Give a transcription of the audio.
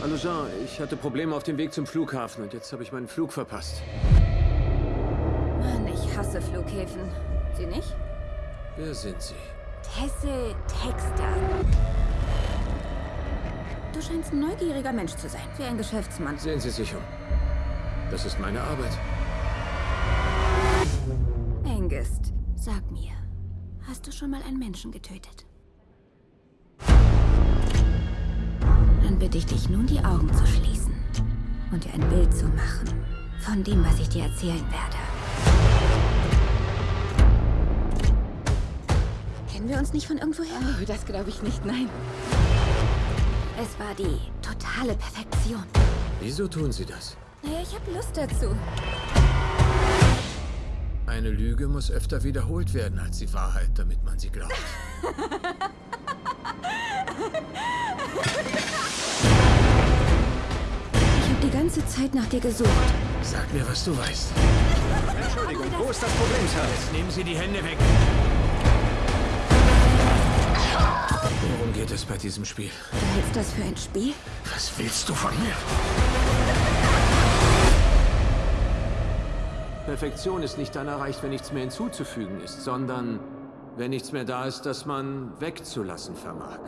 Hallo Jean, ich hatte Probleme auf dem Weg zum Flughafen und jetzt habe ich meinen Flug verpasst. Mann, ich hasse Flughäfen. Sie nicht? Wer sind Sie? Tessel Texter. Du scheinst ein neugieriger Mensch zu sein, wie ein Geschäftsmann. Sehen Sie sich um. Das ist meine Arbeit. Hast du schon mal einen Menschen getötet? Dann bitte ich dich nun, die Augen zu schließen und dir ein Bild zu machen von dem, was ich dir erzählen werde. Kennen wir uns nicht von irgendwoher? Oh, das glaube ich nicht, nein. Es war die totale Perfektion. Wieso tun Sie das? Naja, ich habe Lust dazu. Eine Lüge muss öfter wiederholt werden als die Wahrheit, damit man sie glaubt. Ich habe die ganze Zeit nach dir gesucht. Sag mir, was du weißt. Entschuldigung, wo ist das Problem, Sir? Jetzt nehmen Sie die Hände weg. Worum geht es bei diesem Spiel? Du hältst das für ein Spiel? Was willst du von mir? Perfektion ist nicht dann erreicht, wenn nichts mehr hinzuzufügen ist, sondern wenn nichts mehr da ist, das man wegzulassen vermag.